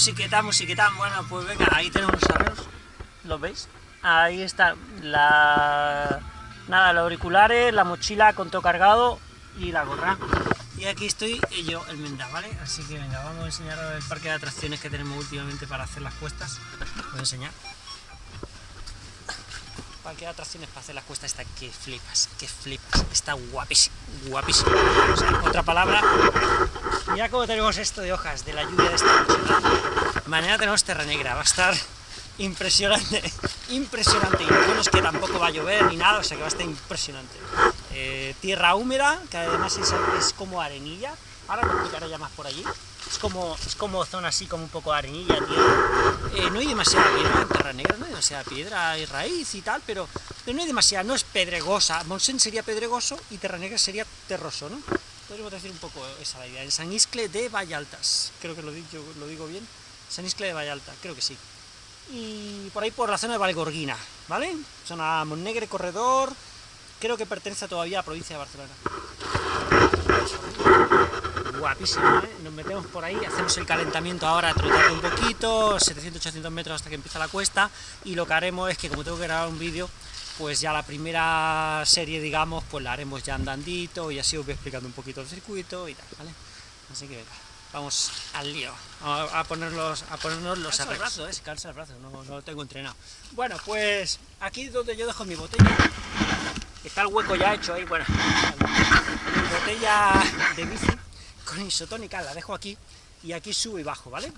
Musiqueta, musiqueta. Bueno, pues venga, ahí tenemos los arreos. ¿Los veis? Ahí está la... Nada, los auriculares, la mochila con todo cargado y la gorra. Y aquí estoy yo, el Menda, ¿vale? Así que venga, vamos a enseñaros el parque de atracciones que tenemos últimamente para hacer las cuestas. Voy a enseñar. Parque de atracciones para hacer las cuestas está que flipas, que flipas. Está guapísimo, guapísimo. O sea, otra palabra. Mira cómo tenemos esto de hojas de la lluvia de esta noche. Mañana tenemos Terra Negra, va a estar impresionante, impresionante. Y bueno es que tampoco va a llover ni nada, o sea que va a estar impresionante. Eh, tierra húmeda, que además es, es, como arenilla. Ahora lo explicaré ya más por allí. Es como, es como zona así, como un poco arenilla, tierra. Eh, no hay demasiada piedra en Terra Negra, no hay demasiada piedra, hay raíz y tal, pero, no hay demasiada, no es pedregosa. Monsen sería pedregoso y Terra Negra sería terroso, ¿no? Podríamos decir un poco esa la idea. En San Iscle de Vallaltas, creo que lo digo, lo digo bien. San Iscle de Vallalta, creo que sí y por ahí por la zona de Valgorguina, ¿vale? Zona Montnegre, Corredor, creo que pertenece todavía a la provincia de Barcelona. Guapísimo, ¿eh? Nos metemos por ahí, hacemos el calentamiento ahora, trotando un poquito, 700-800 metros hasta que empieza la cuesta, y lo que haremos es que como tengo que grabar un vídeo, pues ya la primera serie, digamos, pues la haremos ya andandito, y así os voy explicando un poquito el circuito y tal, ¿vale? Así que venga vamos al lío, a, ponerlos, a ponernos los cansa el brazo, ¿eh? cansa el brazo, no, no, lo tengo entrenado. Bueno, pues aquí donde yo dejo mi botella, está el hueco ya hecho ahí, bueno, mi botella de bici con isotónica la dejo aquí, y aquí subo y bajo, ¿vale?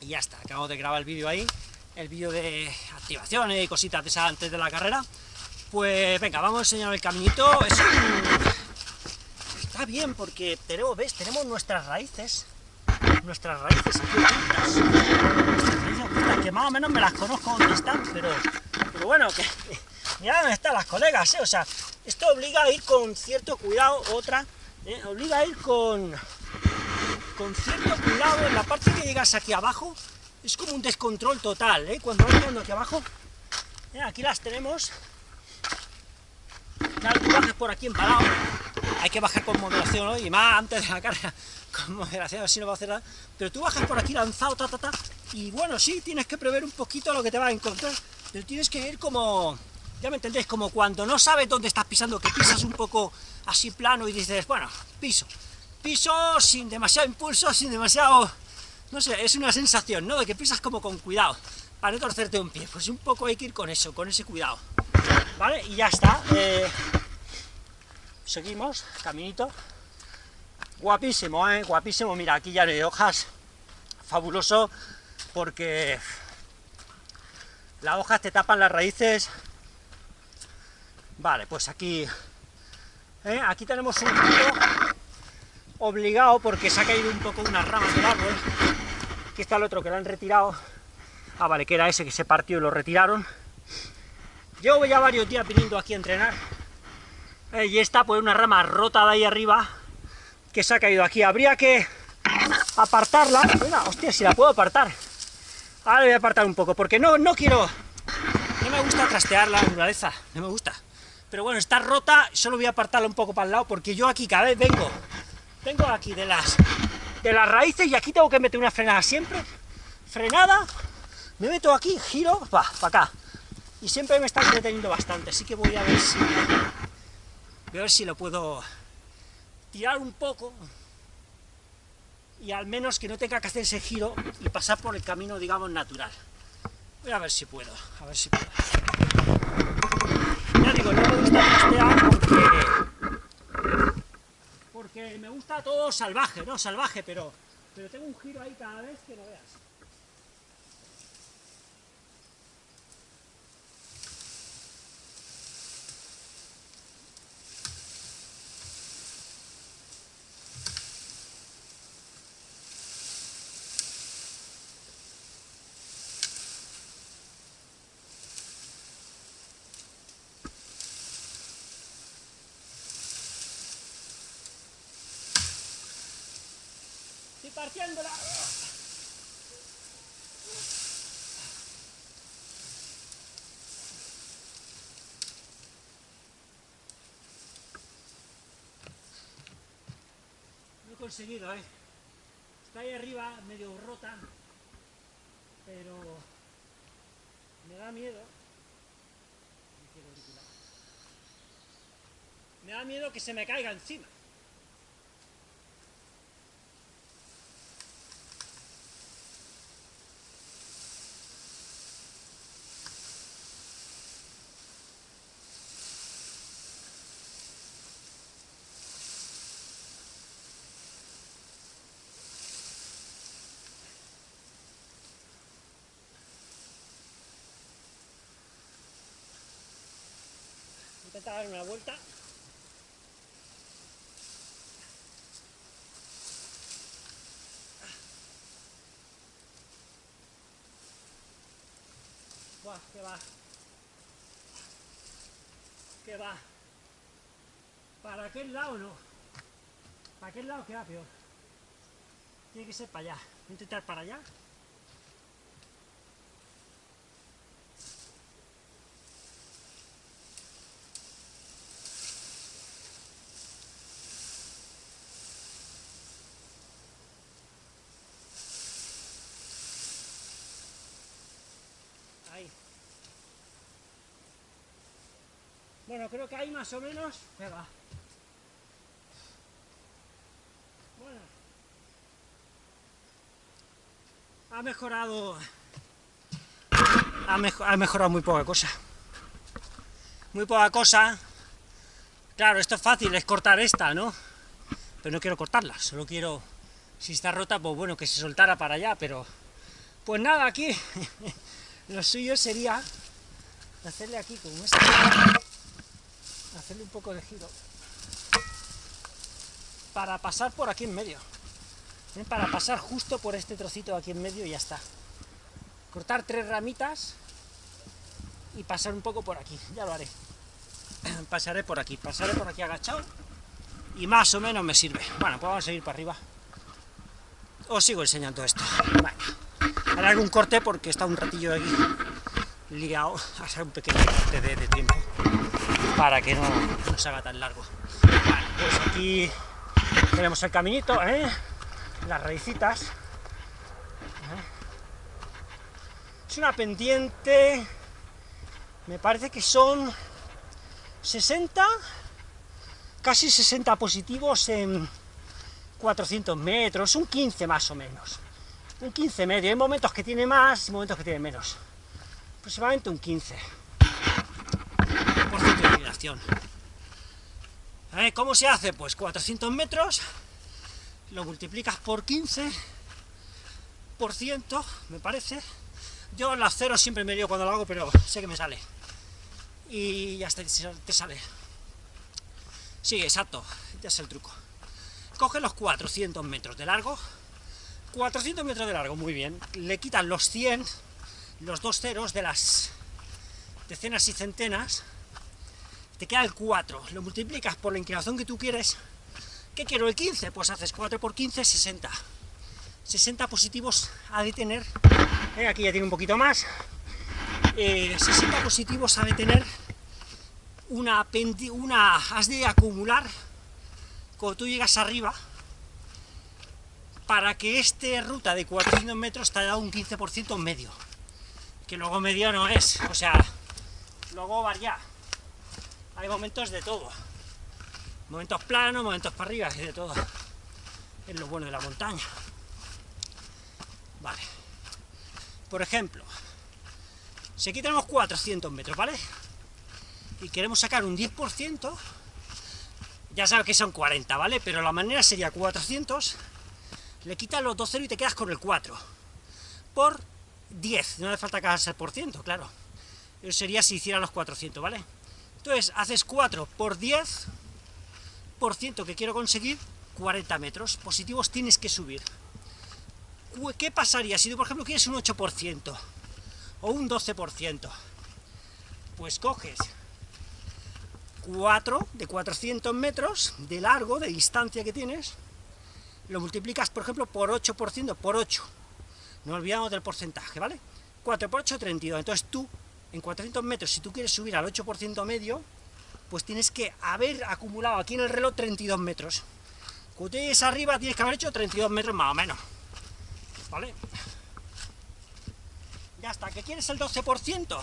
Y ya está, acabo de grabar el vídeo ahí, el vídeo de activaciones y cositas de esa antes de la carrera, pues venga, vamos a enseñar el caminito, está bien porque tenemos, ¿ves? Tenemos nuestras raíces, nuestras raíces aquí ocultas, que más o menos me las conozco donde están, pero, pero bueno, que mira dónde están las colegas, ¿eh? o sea, esto obliga a ir con cierto cuidado, otra, ¿eh? obliga a ir con, con cierto cuidado, en la parte que llegas aquí abajo, es como un descontrol total, ¿eh? cuando vas llegando aquí abajo, ¿eh? aquí las tenemos, claro, tú bajas por aquí empalado, hay que bajar con moderación hoy, y más antes de la carga, con moderación, así no va a hacer nada, pero tú bajas por aquí lanzado, ta, ta, ta, y bueno, sí, tienes que prever un poquito lo que te va a encontrar, pero tienes que ir como, ya me entendéis, como cuando no sabes dónde estás pisando, que pisas un poco así plano y dices, bueno, piso, piso sin demasiado impulso, sin demasiado, no sé, es una sensación, ¿no?, de que pisas como con cuidado, para no torcerte un pie, pues un poco hay que ir con eso, con ese cuidado, ¿vale? Y ya está, eh, seguimos, caminito, guapísimo, ¿eh? guapísimo, mira, aquí ya no hay hojas, fabuloso, porque las hojas te tapan las raíces, vale, pues aquí, ¿eh? aquí tenemos un giro obligado, porque se ha caído un poco unas ramas del árbol, aquí está el otro que lo han retirado, ah, vale, que era ese que se partió y lo retiraron, llevo ya varios días viniendo aquí a entrenar, eh, y esta, pues una rama rota de ahí arriba, que se ha caído aquí. Habría que apartarla. hostia, si la puedo apartar. Ahora voy a apartar un poco, porque no, no quiero... No me gusta trastear la naturaleza, no me gusta. Pero bueno, está rota, solo voy a apartarla un poco para el lado, porque yo aquí cada vez vengo, vengo aquí de las, de las raíces y aquí tengo que meter una frenada siempre. Frenada, me meto aquí, giro, va, para acá. Y siempre me está entreteniendo bastante, así que voy a ver si Voy a ver si lo puedo tirar un poco y al menos que no tenga que hacer ese giro y pasar por el camino, digamos, natural. Voy a ver si puedo, a ver si puedo. Porque me gusta todo salvaje, ¿no? Salvaje, pero, pero tengo un giro ahí cada vez que no veas. partiéndola. No he conseguido, ¿eh? Está ahí arriba, medio rota, pero me da miedo. Me da miedo que se me caiga encima intentar darme una vuelta. Buah, que va. Que va. Para aquel lado no. Para aquel lado queda peor. Tiene que ser para allá. Voy a intentar para allá. Bueno, creo que ahí más o menos pega. Bueno. Ha mejorado... Ha, mejorado muy poca cosa. Muy poca cosa. Claro, esto es fácil, es cortar esta, ¿no? Pero no quiero cortarla, solo quiero... Si está rota, pues bueno, que se soltara para allá, pero... Pues nada, aquí... Lo suyo sería hacerle aquí como esto hacerle un poco de giro. Para pasar por aquí en medio. Para pasar justo por este trocito aquí en medio y ya está. Cortar tres ramitas y pasar un poco por aquí, ya lo haré. Pasaré por aquí, pasaré por aquí agachado y más o menos me sirve. Bueno, pues vamos a seguir para arriba. Os sigo enseñando esto. Bueno, haré algún corte porque está un ratillo aquí liado, a hacer un pequeño corte de tiempo para que no, se haga tan largo. pues aquí tenemos el caminito, ¿eh? las raicitas. ¿eh? Es una pendiente, me parece que son 60, casi 60 positivos en 400 metros, un 15 más o menos. Un 15 medio, hay momentos que tiene más y momentos que tiene menos. Aproximadamente un 15 inclinación. ¿Cómo se hace? Pues 400 metros, lo multiplicas por 15, por ciento, me parece. Yo las cero siempre me dio cuando lo hago, pero sé que me sale. Y ya está, te sale. Sí, exacto, ya es el truco. Coge los 400 metros de largo, 400 metros de largo, muy bien. Le quitan los 100, los dos ceros de las decenas y centenas, te queda el 4, lo multiplicas por la inclinación que tú quieres, ¿qué quiero? El 15, pues haces 4 por 15, 60. 60 positivos ha de tener, eh, aquí ya tiene un poquito más, 60 eh, positivos ha de tener una, una, has de acumular, cuando tú llegas arriba, para que esta ruta de 400 metros te haya dado un 15% medio, que luego medio no es, o sea, luego varía, hay momentos de todo. Momentos planos, momentos para arriba y de todo. Es lo bueno de la montaña. Vale. Por ejemplo, si aquí tenemos 400 metros, ¿vale? Y queremos sacar un 10%, ya sabes que son 40, ¿vale? Pero la manera sería 400, le quitas los dos ceros y te quedas con el 4. Por 10, no hace falta el por ciento, claro. Eso sería si hiciera los 400, ¿vale? Entonces, haces 4 por 10, por ciento que quiero conseguir, 40 metros. Positivos tienes que subir. ¿Qué pasaría si tú, por ejemplo, quieres un 8% o un 12%? Pues coges 4 de 400 metros de largo, de distancia que tienes, lo multiplicas, por ejemplo, por 8%, por 8. No olvidamos del porcentaje, ¿vale? 4 por 8, 32. Entonces tú en 400 metros, si tú quieres subir al 8% medio, pues tienes que haber acumulado aquí en el reloj 32 metros. Cuando llegues arriba tienes que haber hecho 32 metros más o menos. ¿Vale? ya está, ¿qué quieres el 12%?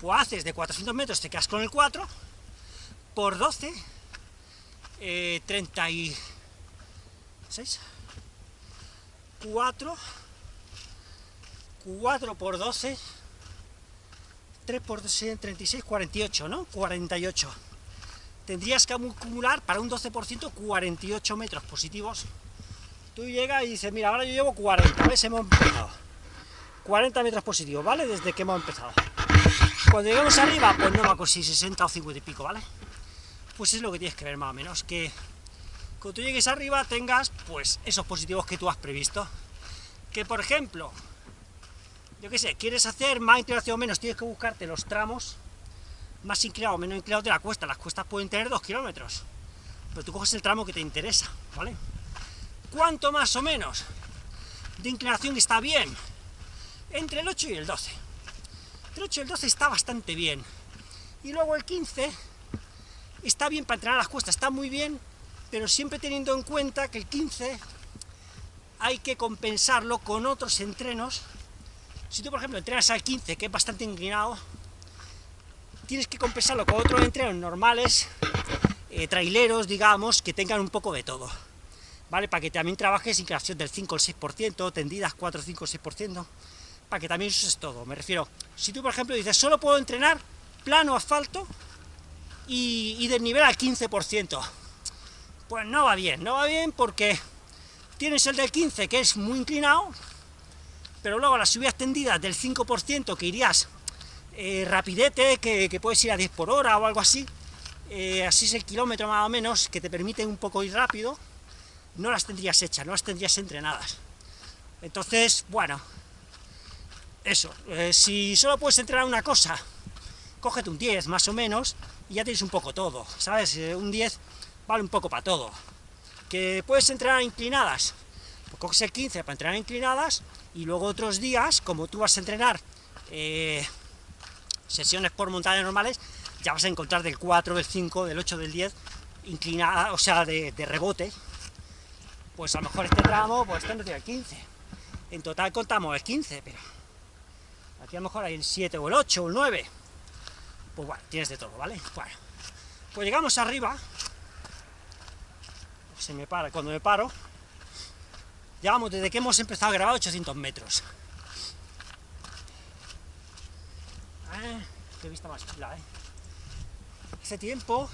Pues haces de 400 metros, te quedas con el 4, por 12, eh, 36, 4, 4 por 12, 3 por 12, 36, 48, ¿no? 48. Tendrías que acumular para un 12% 48 metros positivos. Tú llegas y dices, mira, ahora yo llevo 40, ¿ves? Hemos empezado. 40 metros positivos, ¿vale? Desde que hemos empezado. Cuando lleguemos arriba, pues no va a si 60 o 50 y pico, ¿vale? Pues es lo que tienes que ver más o menos, que cuando tú llegues arriba tengas, pues, esos positivos que tú has previsto. Que, por ejemplo, yo qué sé, quieres hacer más inclinación o menos, tienes que buscarte los tramos más inclinados o menos inclinados de la cuesta. Las cuestas pueden tener 2 kilómetros, pero tú coges el tramo que te interesa, ¿vale? ¿Cuánto más o menos de inclinación está bien? Entre el 8 y el 12. Entre el 8 y el 12 está bastante bien. Y luego el 15 está bien para entrenar las cuestas, está muy bien, pero siempre teniendo en cuenta que el 15 hay que compensarlo con otros entrenos si tú, por ejemplo, entrenas al 15, que es bastante inclinado, tienes que compensarlo con otros entrenos normales, eh, traileros, digamos, que tengan un poco de todo, ¿vale? Para que también trabajes inclinación del 5 al 6%, tendidas 4, 5, 6%, para que también uses todo. Me refiero, si tú, por ejemplo, dices, solo puedo entrenar plano, asfalto y, y del nivel al 15%, pues no va bien, no va bien porque tienes el del 15, que es muy inclinado, pero luego las subidas tendidas del 5% que irías eh, rapidete, que, puedes ir a 10 por hora o algo así, eh, así es el kilómetro más o menos, que te permiten un poco ir rápido, no las tendrías hechas, no las tendrías entrenadas. Entonces, bueno, eso, eh, si solo puedes entrenar una cosa, cógete un 10 más o menos, y ya tienes un poco todo, ¿sabes? un 10 vale un poco para todo. ¿Que puedes entrenar inclinadas? Pues coges el 15 para entrenar inclinadas, y luego otros días, como tú vas a entrenar eh, sesiones por montaña normales, ya vas a encontrar del 4, del 5, del 8, del 10, inclinada, o sea, de, rebote, pues a lo mejor este tramo, pues este no tiene el 15. En total contamos el 15, pero aquí a lo mejor hay el 7 o el 8 o el 9. Pues bueno, tienes de todo, ¿vale? Bueno, pues llegamos arriba, se me para, cuando me paro, Llevamos desde que hemos empezado a grabar 800 metros. Ah, qué vista más chula, ¿eh? Hace tiempo...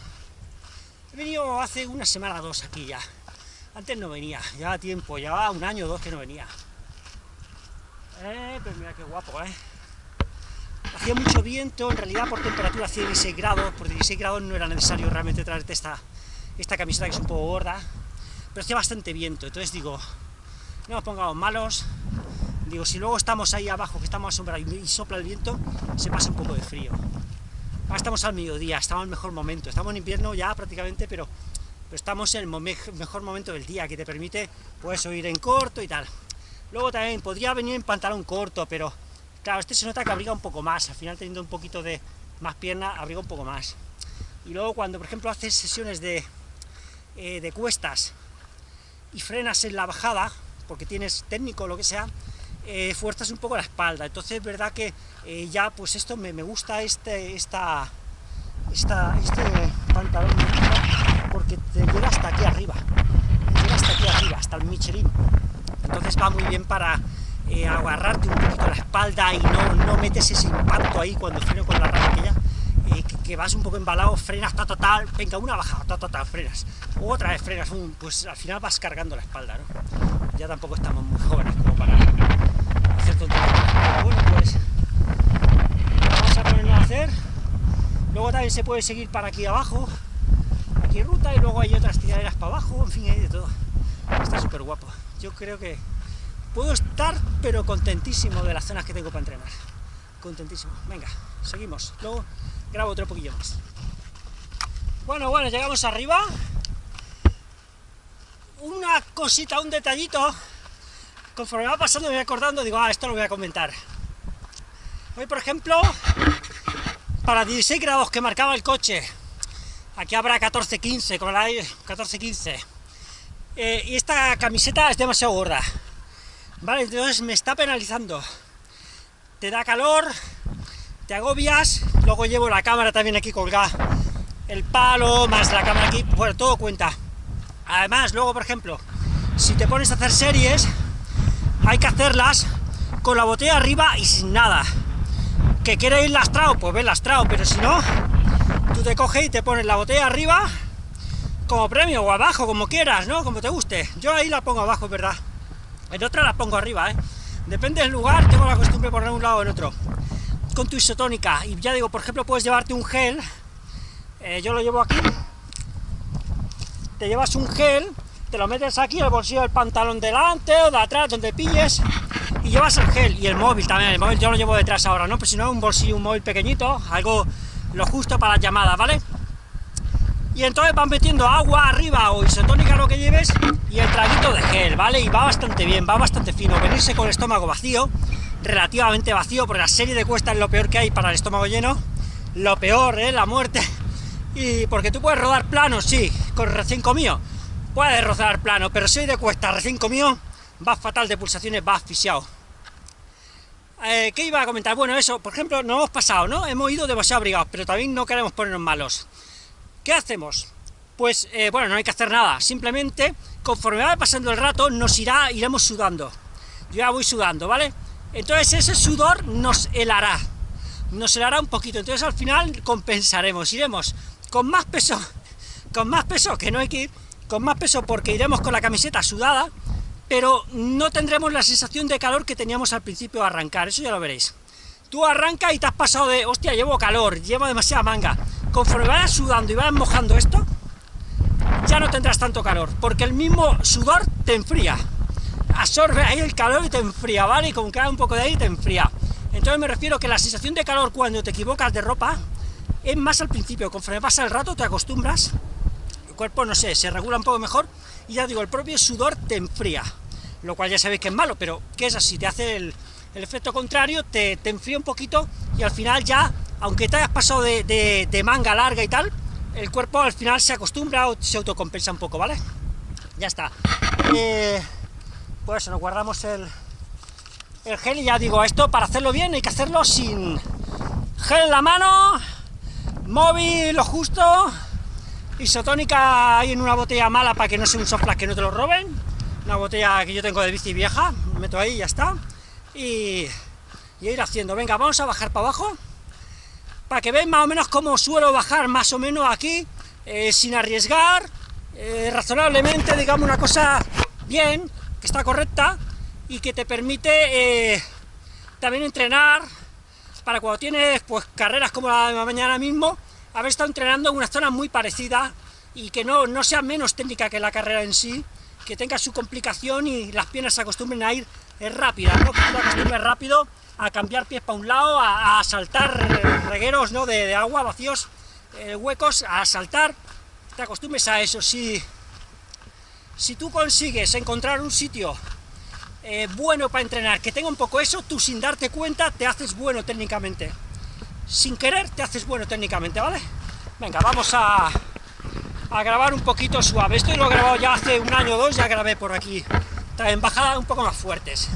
He venido hace una semana o dos aquí ya. Antes no venía, llevaba tiempo, llevaba un año o dos que no venía. Eh, pero mira qué guapo, ¿eh? Hacía mucho viento, en realidad por temperatura hacía 16 grados, por 16 grados no era necesario realmente traerte esta, esta camiseta que es un poco gorda, pero hacía bastante viento, entonces digo, no nos pongamos malos, digo, si luego estamos ahí abajo, que estamos a sombra y sopla el viento, se pasa un poco de frío. Ahora estamos al mediodía, estamos en el mejor momento, estamos en invierno ya prácticamente, pero, estamos en el mejor momento del día, que te permite, pues, ir en corto y tal. Luego también podría venir en pantalón corto, pero, claro, este se nota que abriga un poco más, al final teniendo un poquito de más pierna, abriga un poco más. Y luego cuando, por ejemplo, haces sesiones de, eh, de cuestas y frenas en la bajada, porque tienes técnico o lo que sea, eh, fuerzas un poco la espalda. Entonces es verdad que eh, ya, pues esto me, gusta este, esta, esta, este pantalón porque te llega hasta aquí arriba, te llega hasta aquí arriba, hasta el Michelin. Entonces va muy bien para eh, agarrarte un poquito la espalda y no, no metes ese impacto ahí cuando freno con la rama aquella, que, vas un poco embalado, frenas, ta, total, venga, una bajada, ta, ta, frenas, otra vez frenas, pues al final vas cargando la espalda, ¿no? ya tampoco estamos muy jóvenes como para hacer tonterías. bueno, pues vamos a ponernos a hacer. Luego también se puede seguir para aquí abajo, aquí ruta, y luego hay otras tiraderas para abajo, en fin, hay de todo. Está súper guapo. Yo creo que puedo estar, pero contentísimo de las zonas que tengo para entrenar. Contentísimo. Venga, seguimos. Luego grabo otro poquillo más. Bueno, bueno, llegamos arriba una cosita, un detallito, conforme va pasando me voy acordando, digo, ah, esto lo voy a comentar. Hoy, por ejemplo, para 16 grados que marcaba el coche, aquí habrá 14-15, como la 14-15, eh, y esta camiseta es demasiado gorda, ¿vale? Entonces me está penalizando. Te da calor, te agobias, luego llevo la cámara también aquí colgada, el palo, más la cámara aquí, bueno, todo cuenta. Además, luego, por ejemplo, si te pones a hacer series, hay que hacerlas con la botella arriba y sin nada. ¿Que quiere ir lastrado? Pues ve lastrado, pero si no, tú te coges y te pones la botella arriba como premio, o abajo, como quieras, ¿no? Como te guste. Yo ahí la pongo abajo, ¿verdad? En otra la pongo arriba, ¿eh? Depende del lugar, tengo la costumbre de poner un lado o en otro. Con tu isotónica, y ya digo, por ejemplo, puedes llevarte un gel, eh, yo lo llevo aquí, te llevas un gel, te lo metes aquí en el bolsillo del pantalón delante o de atrás, donde pilles, y llevas el gel, y el móvil también, el móvil yo lo llevo detrás ahora, ¿no? Pues si no, un bolsillo, un móvil pequeñito, algo lo justo para las llamadas, ¿vale? Y entonces van metiendo agua arriba o isotónica lo que lleves, y el traguito de gel, ¿vale? Y va bastante bien, va bastante fino, venirse con el estómago vacío, relativamente vacío, porque la serie de cuesta es lo peor que hay para el estómago lleno, lo peor, ¿eh? La muerte, y porque tú puedes rodar plano, sí, con recién comido, puedes rodar plano, pero si de cuesta recién comido, va fatal de pulsaciones, va asfixiado. Eh, ¿Qué iba a comentar? Bueno, eso, por ejemplo, no hemos pasado, ¿no? Hemos ido demasiado abrigados, pero también no queremos ponernos malos. ¿Qué hacemos? Pues, eh, bueno, no hay que hacer nada, simplemente, conforme va pasando el rato, nos irá, iremos sudando. Yo ya voy sudando, ¿vale? Entonces ese sudor nos helará, nos helará un poquito, entonces al final compensaremos, iremos con más peso, con más peso, que no hay que ir, con más peso porque iremos con la camiseta sudada, pero no tendremos la sensación de calor que teníamos al principio de arrancar, eso ya lo veréis. Tú arrancas y te has pasado de, hostia, llevo calor, llevo demasiada manga. Conforme vayas sudando y vayas mojando esto, ya no tendrás tanto calor, porque el mismo sudor te enfría. Absorbe ahí el calor y te enfría, ¿vale? Y con cada un poco de ahí te enfría. Entonces me refiero que la sensación de calor cuando te equivocas de ropa es más al principio, conforme pasa el rato te acostumbras, el cuerpo, no sé, se regula un poco mejor, y ya digo, el propio sudor te enfría, lo cual ya sabéis que es malo, pero que es así, te hace el, efecto contrario, te, te, enfría un poquito, y al final ya, aunque te hayas pasado de, manga larga y tal, el cuerpo al final se acostumbra o se autocompensa un poco, ¿vale? Ya está. Pues nos guardamos el, el gel y ya digo, esto para hacerlo bien hay que hacerlo sin gel en la mano, móvil lo justo, isotónica ahí en una botella mala para que no sea un softflash que no te lo roben, una botella que yo tengo de bici vieja, meto ahí y ya está, y, ir haciendo, venga, vamos a bajar para abajo, para que veáis más o menos cómo suelo bajar más o menos aquí, eh, sin arriesgar, eh, razonablemente, digamos, una cosa bien, que está correcta, y que te permite eh, también entrenar, para cuando tienes pues carreras como la de mañana mismo, haber estado entrenando en una zona muy parecida y que no, no sea menos técnica que la carrera en sí, que tenga su complicación y las piernas se acostumbren a ir rápidas, ¿no? que tú rápido a cambiar pies para un lado, a, saltar regueros ¿no? de, agua vacíos, eh, huecos, a saltar, te acostumbres a eso. Si, si tú consigues encontrar un sitio eh, bueno para entrenar, que tenga un poco eso, tú sin darte cuenta te haces bueno técnicamente. Sin querer te haces bueno técnicamente, ¿vale? Venga, vamos a, a grabar un poquito suave. Esto lo he grabado ya hace un año o dos, ya grabé por aquí. En bajadas un poco más fuertes.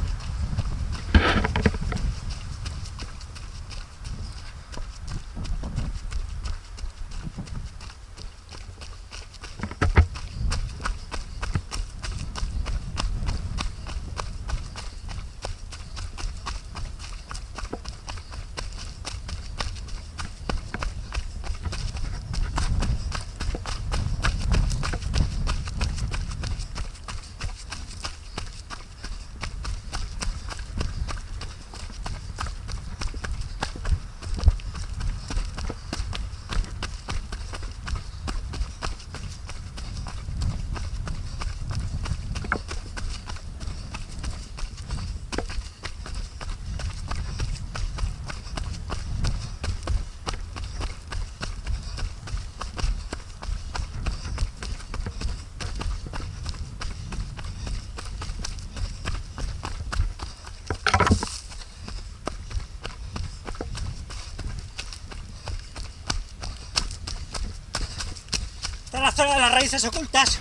la zona de las raíces ocultas,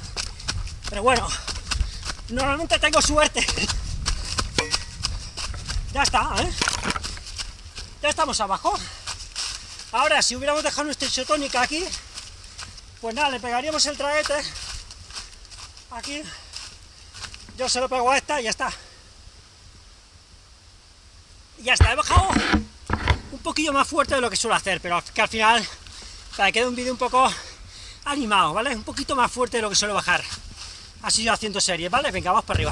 pero bueno, normalmente tengo suerte. Ya está, ¿eh? Ya estamos abajo. Ahora, si hubiéramos dejado nuestra isotónica aquí, pues nada, le pegaríamos el traete aquí. Yo se lo pego a esta y ya está. Ya está, he bajado un poquillo más fuerte de lo que suelo hacer, pero que al final, para que quede un vídeo un poco animado, ¿vale? Un poquito más fuerte de lo que suelo bajar. Así yo haciendo series, ¿vale? Venga, vamos para arriba.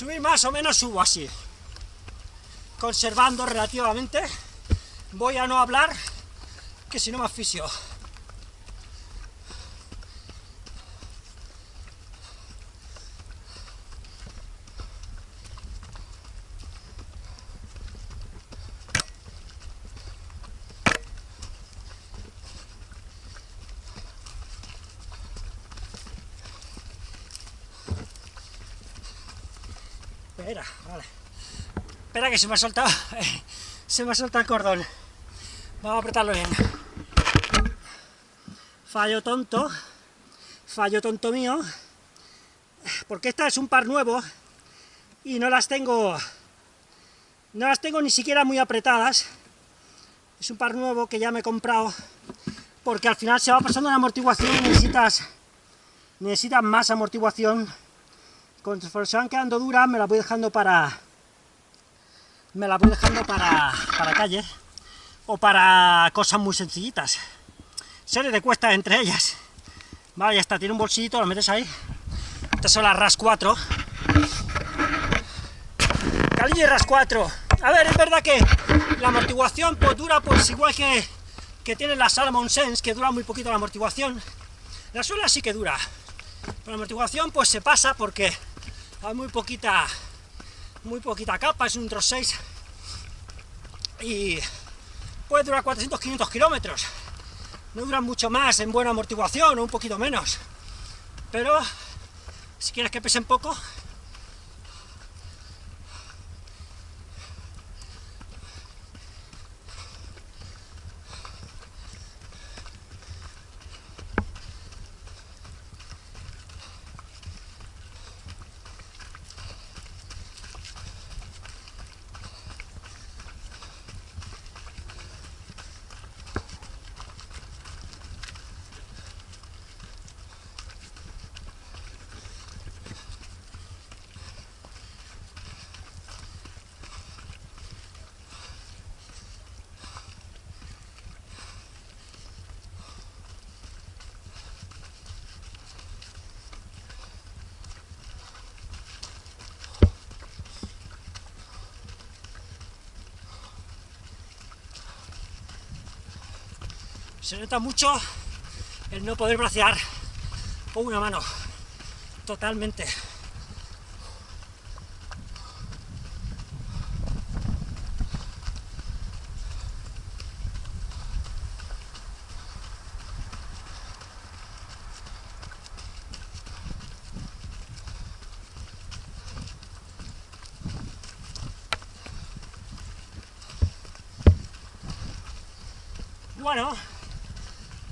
Subir más o menos subo así, conservando relativamente, voy a no hablar, que si no me asfixio. Se me ha soltado. Se me ha soltado el cordón. Vamos a apretarlo bien. Fallo tonto. Fallo tonto mío. Porque esta es un par nuevo. Y no las tengo... No las tengo ni siquiera muy apretadas. Es un par nuevo que ya me he comprado. Porque al final se va pasando la amortiguación necesitas... Necesitas más amortiguación Conforme se van quedando duras, me las voy dejando para... Me las voy dejando para, para calle, o para cosas muy sencillitas. Serie de cuestas entre ellas. Vale, ya está, tiene un bolsillito, lo metes ahí. Estas son las RAS 4. Calilla y RAS 4. A ver, es verdad que la amortiguación pues dura pues igual que, que tiene la Salomon Sense, que dura muy poquito la amortiguación. La suela sí que dura. Pero la amortiguación pues se pasa porque hay muy poquita muy poquita capa, es un Tros 6 y puede durar 400-500 kilómetros. No duran mucho más en buena amortiguación o un poquito menos. Pero si quieres que pesen poco se nota mucho el no poder bracear con una mano, totalmente. Bueno,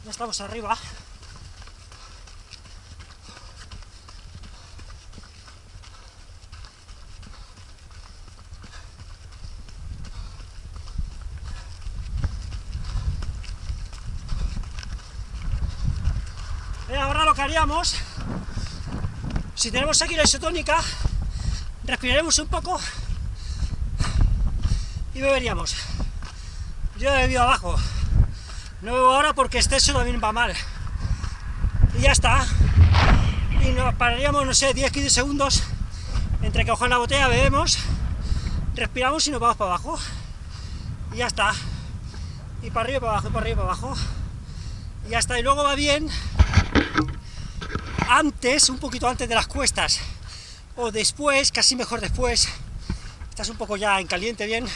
ya estamos arriba. Y ahora lo que haríamos, si tenemos aquí la isotónica, respiraremos un poco y beberíamos. Yo he bebido abajo, no bebo ahora porque exceso también va mal. Y ya está. Y nos pararíamos, no sé, 10-15 segundos entre que cogemos la botella, bebemos, respiramos y nos vamos para abajo. Y ya está. Y para arriba, para abajo, para arriba, para abajo. Y ya está. Y luego va bien antes, un poquito antes de las cuestas, o después, casi mejor después, estás un poco ya en caliente bien,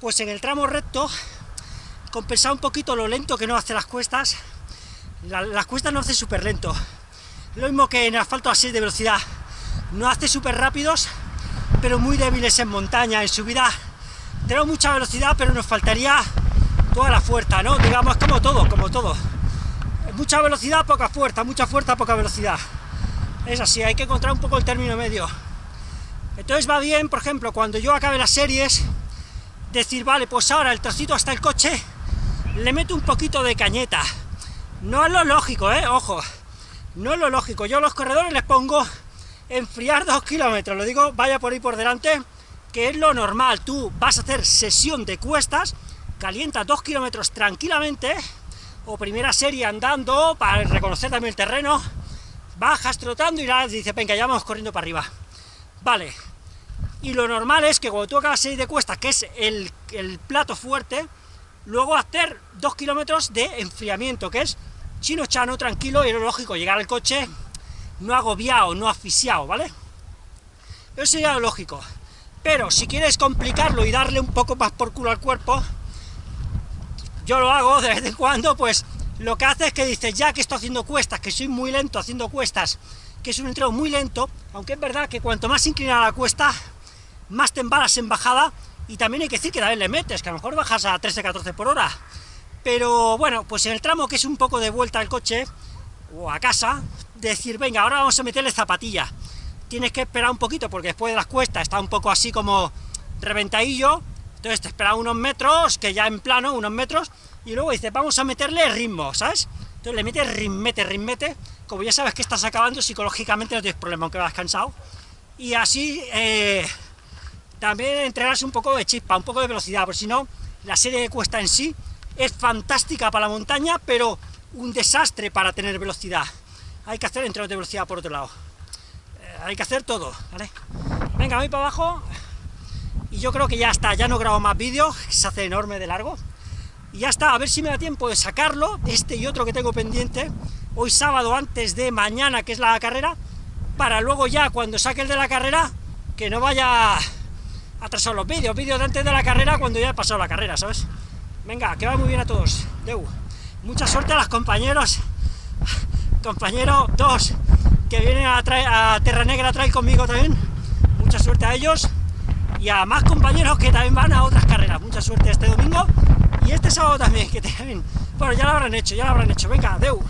pues en el tramo recto compensar un poquito lo lento que no hace las cuestas, las cuestas no hace súper lento. Lo mismo que en asfalto así de velocidad. No hace súper rápidos, pero muy débiles en montaña, en subida. Tenemos mucha velocidad, pero nos faltaría toda la fuerza, ¿no? Digamos, como todo, como todo. Mucha velocidad, poca fuerza, mucha fuerza, poca velocidad. Es así, hay que encontrar un poco el término medio. Entonces va bien, por ejemplo, cuando yo acabe las series, decir, vale, pues ahora el trocito hasta el coche, le meto un poquito de cañeta. No es lo lógico, ¿eh? Ojo, no es lo lógico. Yo a los corredores les pongo enfriar dos kilómetros, lo digo, vaya por ahí por delante, que es lo normal. Tú vas a hacer sesión de cuestas, calienta dos kilómetros tranquilamente, o primera serie andando, para reconocer también el terreno, bajas trotando y nada, dice, venga, ya vamos corriendo para arriba. Vale, y lo normal es que cuando tú acabas serie de cuestas, que es el plato fuerte, luego hacer dos kilómetros de enfriamiento, que es chino chano, tranquilo, y es lógico, llegar al coche no agobiado, no asfixiado, ¿vale? Eso sería lo lógico. Pero si quieres complicarlo y darle un poco más por culo al cuerpo, yo lo hago de vez en cuando, pues lo que hace es que dices, ya que estoy haciendo cuestas, que soy muy lento haciendo cuestas, que es un entreno muy lento, aunque es verdad que cuanto más inclinada la cuesta, más te embalas en bajada, y también hay que decir que también le metes, que a lo mejor bajas a 13-14 por hora, pero bueno, pues en el tramo que es un poco de vuelta al coche, o a casa, decir, venga, ahora vamos a meterle zapatilla, tienes que esperar un poquito, porque después de las cuestas está un poco así como reventadillo, entonces te espera unos metros, que ya en plano, unos metros, y luego dices, vamos a meterle ritmo, ¿sabes? Entonces le metes ritmete, ritmete, como ya sabes que estás acabando, psicológicamente no tienes problema, aunque vas cansado, y así eh, también entrenarse un poco de chispa, un poco de velocidad, porque si no, la serie de cuesta en sí es fantástica para la montaña, pero un desastre para tener velocidad. Hay que hacer entrenos de velocidad por otro lado. Eh, hay que hacer todo, ¿vale? Venga, voy para abajo, y yo creo que ya está, ya no grabo más vídeos, se hace enorme de largo, y ya está, a ver si me da tiempo de sacarlo, este y otro que tengo pendiente, hoy sábado antes de mañana, que es la carrera, para luego ya, cuando saque el de la carrera, que no vaya a atrasar los vídeos, vídeos de antes de la carrera, cuando ya he pasado la carrera, ¿sabes? Venga, que va muy bien a todos, Deu. Mucha suerte a los compañeros, compañeros dos, que vienen a, a Terra Negra Trail conmigo también, mucha suerte a ellos, y a más compañeros que también van a otras carreras. Mucha suerte este domingo y este sábado también, que también... Bueno, ya lo habrán hecho, ya lo habrán hecho. Venga, Deu.